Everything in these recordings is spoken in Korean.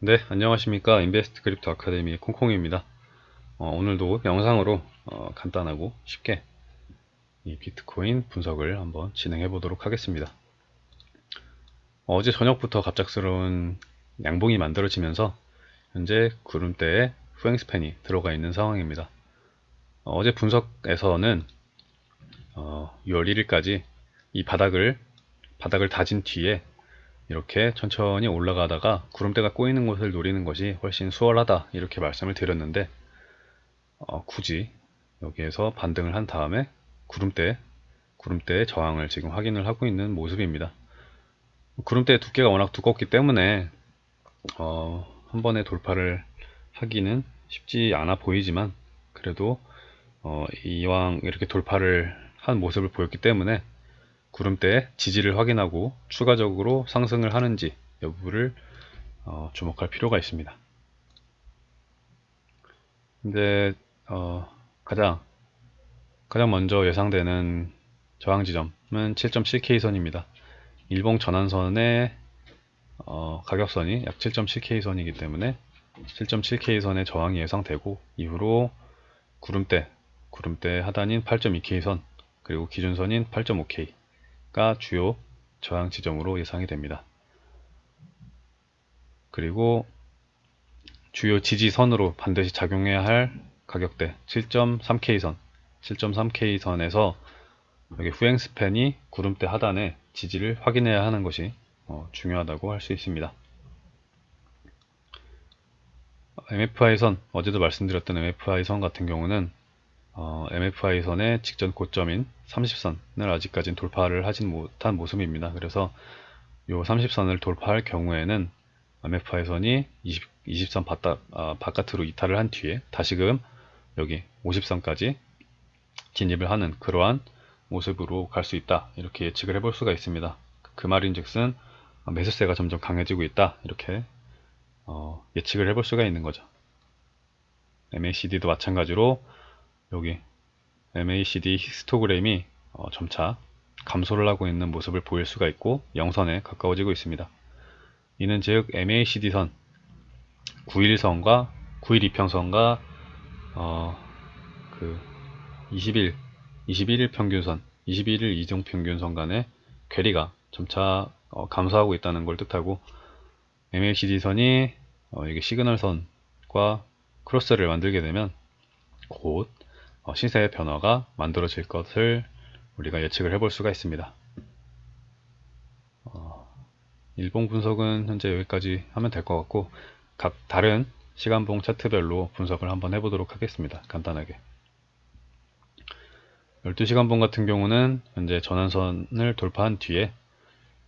네 안녕하십니까. Invest Crypto Academy 콩콩입니다. 어, 오늘도 영상으로 어, 간단하고 쉽게 이 비트코인 분석을 한번 진행해 보도록 하겠습니다. 어제 저녁부터 갑작스러운 양봉이 만들어지면서 현재 구름대에 후행span이 들어가 있는 상황입니다. 어, 제 분석에서는 6월 어, 1일까지 이 바닥을 바닥을 다진 뒤에 이렇게 천천히 올라가다가 구름대가 꼬이는 곳을 노리는 것이 훨씬 수월하다 이렇게 말씀을 드렸는데 어, 굳이 여기에서 반등을 한 다음에 구름대 구름대의 저항을 지금 확인을 하고 있는 모습입니다. 구름대의 두께가 워낙 두껍기 때문에 어, 한 번에 돌파를 하기는 쉽지 않아 보이지만 그래도 어, 이왕 이렇게 돌파를 한 모습을 보였기 때문에 구름대의 지지를 확인하고 추가적으로 상승을 하는지 여부를 어, 주목할 필요가 있습니다. 근데 어, 가장 가장 먼저 예상되는 저항 지점은 7.7K 선입니다. 일봉 전환선의 어, 가격선이 약 7.7K 선이기 때문에 7.7K 선의 저항이 예상되고 이후로 구름대 구름대 하단인 8.2K 선 그리고 기준선인 8.5K 가 주요 저항 지점으로 예상이 됩니다. 그리고 주요 지지선으로 반드시 작용해야 할 가격대 7.3K선 7.3K선에서 여기 후행 스팬이 구름대 하단에 지지를 확인해야 하는 것이 어, 중요하다고 할 수 있습니다. MFI선 어제도 말씀드렸던 MFI선 같은 경우는 어, MFI 선의 직전 고점인 30선을 아직까지는 돌파를 하진 못한 모습입니다. 그래서 이 30선을 돌파할 경우에는 MFI 선이 20, 20선 바깥, 아, 바깥으로 이탈을 한 뒤에 다시금 여기 50선까지 진입을 하는 그러한 모습으로 갈 수 있다 이렇게 예측을 해볼 수가 있습니다. 그 말인 즉슨 매수세가 점점 강해지고 있다 이렇게 어, 예측을 해볼 수가 있는 거죠. MACD도 마찬가지로 여기 MACD 히스토그램이 어, 점차 감소를 하고 있는 모습을 보일 수가 있고 영선에 가까워지고 있습니다. 이는 즉 MACD선 9일선과 9일 이평선과 어, 그 20일 21일 평균선 21일 이동 평균선 간의 괴리가 점차 어, 감소하고 있다는 걸 뜻하고 MACD선이 어, 이게 시그널선과 크로스를 만들게 되면 곧 어, 시세의 변화가 만들어질 것을 우리가 예측을 해볼 수가 있습니다. 어, 일봉 분석은 현재 여기까지 하면 될 것 같고 각 다른 시간봉 차트별로 분석을 한번 해보도록 하겠습니다. 간단하게 12시간봉 같은 경우는 현재 전환선을 돌파한 뒤에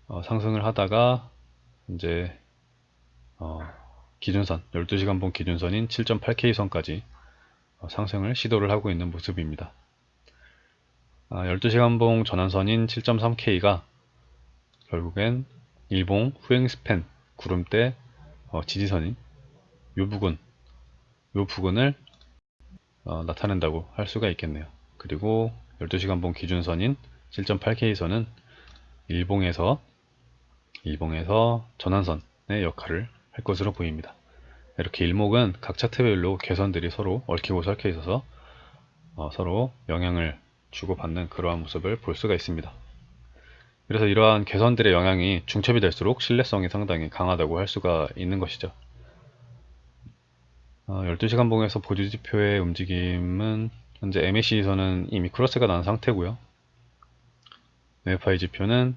어, 상승을 하다가 이제 어, 기준선 12시간봉 기준선인 7.8K선까지 어, 상승을 시도를 하고 있는 모습입니다. 12시간봉 아, 전환선인 7.3K가 결국엔 일봉 후행 스팬 구름대 어, 지지선인 요 부근 요 부근을 어, 나타낸다고 할 수가 있겠네요. 그리고 12시간봉 기준선인 7.8K선은 일봉에서 일봉에서 전환선의 역할을 할 것으로 보입니다. 이렇게 일목은 각 차트별로 개선들이 서로 얽히고 설켜 있어서 어, 서로 영향을 주고받는 그러한 모습을 볼 수가 있습니다. 그래서 이러한 개선들의 영향이 중첩이 될수록 신뢰성이 상당히 강하다고 할 수가 있는 것이죠. 어, 12시간 봉에서 보조지표의 움직임은 현재 MAC에서는 이미 크로스가 난 상태고요. MFI 지표는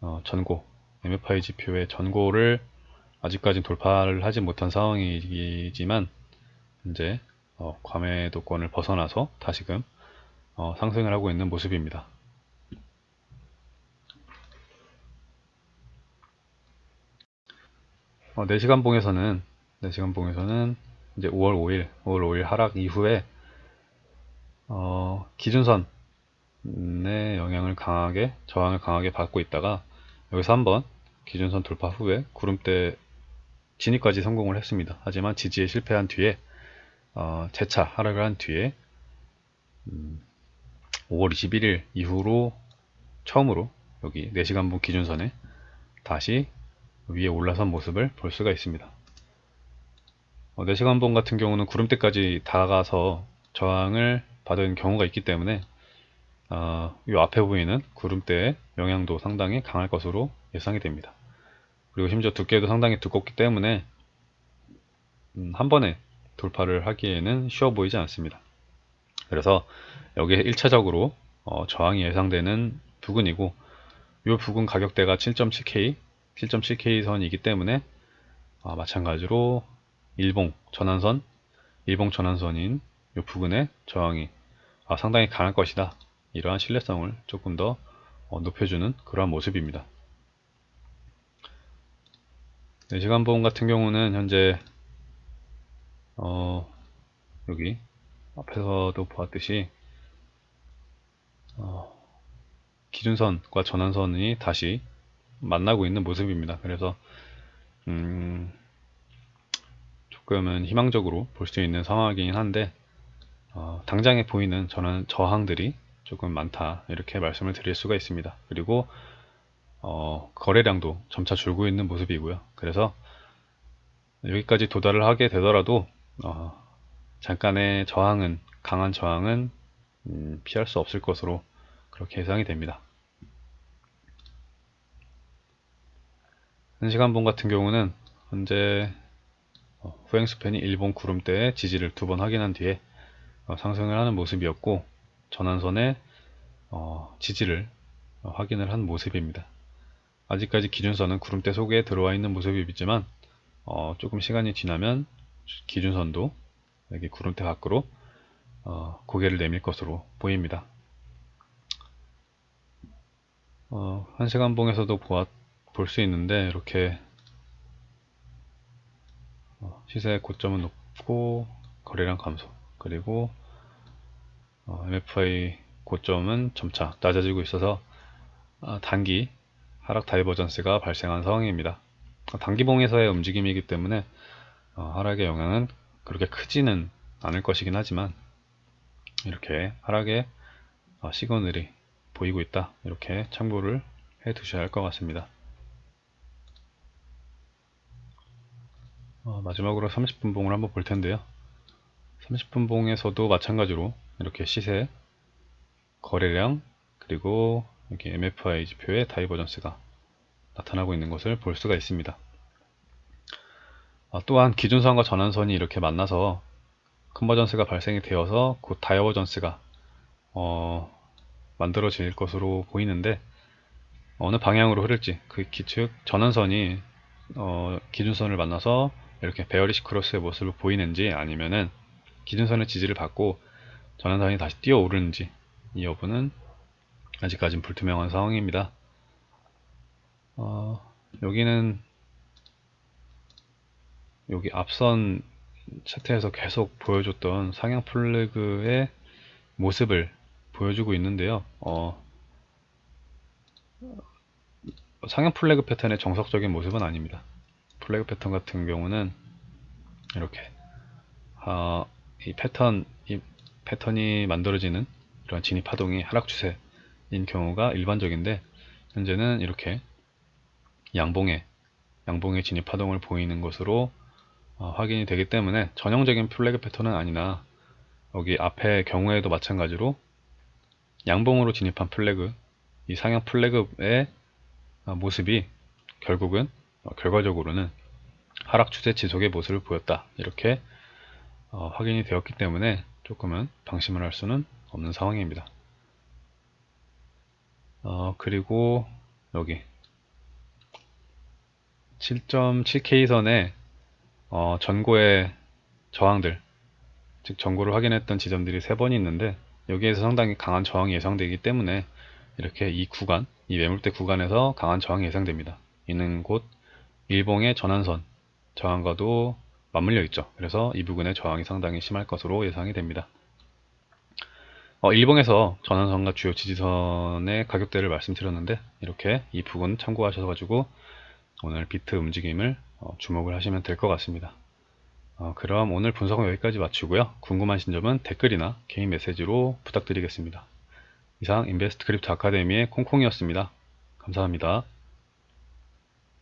어, 전고, MFI 지표의 전고를 아직까지 돌파를 하지 못한 상황이지만 이제 어, 과매도권을 벗어나서 다시금 어, 상승을 하고 있는 모습입니다. 어, 4시간 봉에서는 4시간 봉에서는 이제 5월 5일 5월 5일 하락 이후에 어, 기준선의 영향을 강하게 저항을 강하게 받고 있다가 여기서 한번 기준선 돌파 후에 구름대 진입까지 성공을 했습니다. 하지만 지지에 실패한 뒤에 어, 재차 하락을 한 뒤에 음, 5월 21일 이후로 처음으로 여기 4시간분 기준선에 다시 위에 올라선 모습을 볼 수가 있습니다. 어, 4시간봉 같은 경우는 구름대까지 다가가서 저항을 받은 경우가 있기 때문에 어, 이 앞에 보이는 구름대의 영향도 상당히 강할 것으로 예상이 됩니다. 그리고 심지어 두께도 상당히 두껍기 때문에 음, 한 번에 돌파를 하기에는 쉬워 보이지 않습니다. 그래서 여기에 1차적으로 어, 저항이 예상되는 부근이고 이 부근 가격대가 7.7K 7.7K 선이기 때문에 어, 마찬가지로 일봉 전환선 일봉 전환선인 이 부근의 저항이 아, 상당히 강할 것이다 이러한 신뢰성을 조금 더 어, 높여주는 그러한 모습입니다 4시간 보험 같은 경우는 현재 어, 여기 앞에서도 보았듯이 어, 기준선과 전환선이 다시 만나고 있는 모습입니다. 그래서 음, 조금은 희망적으로 볼 수 있는 상황이긴 한데 어, 당장에 보이는 전환, 저항들이 조금 많다 이렇게 말씀을 드릴 수가 있습니다. 그리고 어, 거래량도 점차 줄고 있는 모습이고요. 그래서 여기까지 도달을 하게 되더라도 어, 잠깐의 저항은 강한 저항은 음, 피할 수 없을 것으로 그렇게 예상이 됩니다. 1시간봉 같은 경우는 현재 어, 후행 스팬이 일본 구름대의 지지를 두 번 확인한 뒤에 어, 상승을 하는 모습이었고 전환선의 어, 지지를 확인을 한 모습입니다. 아직까지 기준선은 구름대 속에 들어와 있는 모습이지만 조금 시간이 지나면 기준선도 여기 구름대 밖으로 어, 고개를 내밀 것으로 보입니다. 어, 한시간봉에서도 볼 수 있는데 이렇게 어, 시세 고점은 높고 거래량 감소 그리고 어, MFI 고점은 점차 낮아지고 있어서 어, 단기 하락 divergence가 발생한 상황입니다. 단기봉에서의 움직임이기 때문에 어, 하락의 영향은 그렇게 크지는 않을 것이긴 하지만 이렇게 하락의 어, 시그널이 보이고 있다. 이렇게 참고를 해 두셔야 할 것 같습니다. 어, 마지막으로 30분 봉을 한번 볼 텐데요. 30분 봉에서도 마찬가지로 이렇게 시세 거래량 그리고 여기 MFI 지표의 divergence가 나타나고 있는 것을 볼 수가 있습니다. 어, 또한 기준선과 전환선이 이렇게 만나서 convergence가 발생이 되어서 곧 divergence가 어, 만들어질 것으로 보이는데 어느 방향으로 흐를지 그 기측 전환선이 어, 기준선을 만나서 이렇게 베어리시 크로스의 모습을 보이는지 아니면은 기준선의 지지를 받고 전환선이 다시 뛰어오르는지 이 여부는 아직까지는 불투명한 상황입니다. 어, 여기는 여기 앞선 차트에서 계속 보여줬던 상향 플래그의 모습을 보여주고 있는데요. 어, 상향 flag 패턴의 정석적인 모습은 아닙니다. flag 패턴 같은 경우는 이렇게 어, 이 패턴 이 패턴이 만들어지는 이런 진입 파동이 하락 추세 인 경우가 일반적인데 현재는 이렇게 양봉의 양봉의 진입 파동을 보이는 것으로 어, 확인이 되기 때문에 전형적인 flag 패턴은 아니나 여기 앞에 경우에도 마찬가지로 양봉으로 진입한 플래그 이 상향 플래그의 어, 모습이 결국은 어, 결과적으로는 하락 추세 지속의 모습을 보였다. 이렇게 어, 확인이 되었기 때문에 조금은 방심을 할 수는 없는 상황입니다 어, 그리고 여기. 7.7K 선에 어, 전고의 저항들. 즉 전고를 확인했던 지점들이 세 번이 있는데 여기에서 상당히 강한 저항이 예상되기 때문에 이렇게 이 구간 이 매물대 구간에서 강한 저항이 예상됩니다. 이는 곧 일봉의 전환선. 저항과도 맞물려 있죠. 그래서 이 부분의 저항이 상당히 심할 것으로 예상이 됩니다 어, 일봉에서 전환선과 주요 지지선의 가격대를 말씀드렸는데 이렇게 이 부분 참고하셔서 가지고 오늘 비트 움직임을 어, 주목을 하시면 될 것 같습니다. 어, 그럼 오늘 분석은 여기까지 마치고요. 궁금하신 점은 댓글이나 개인 메시지로 부탁드리겠습니다. 이상 Invest Crypto Academy의 콩콩이었습니다. 감사합니다.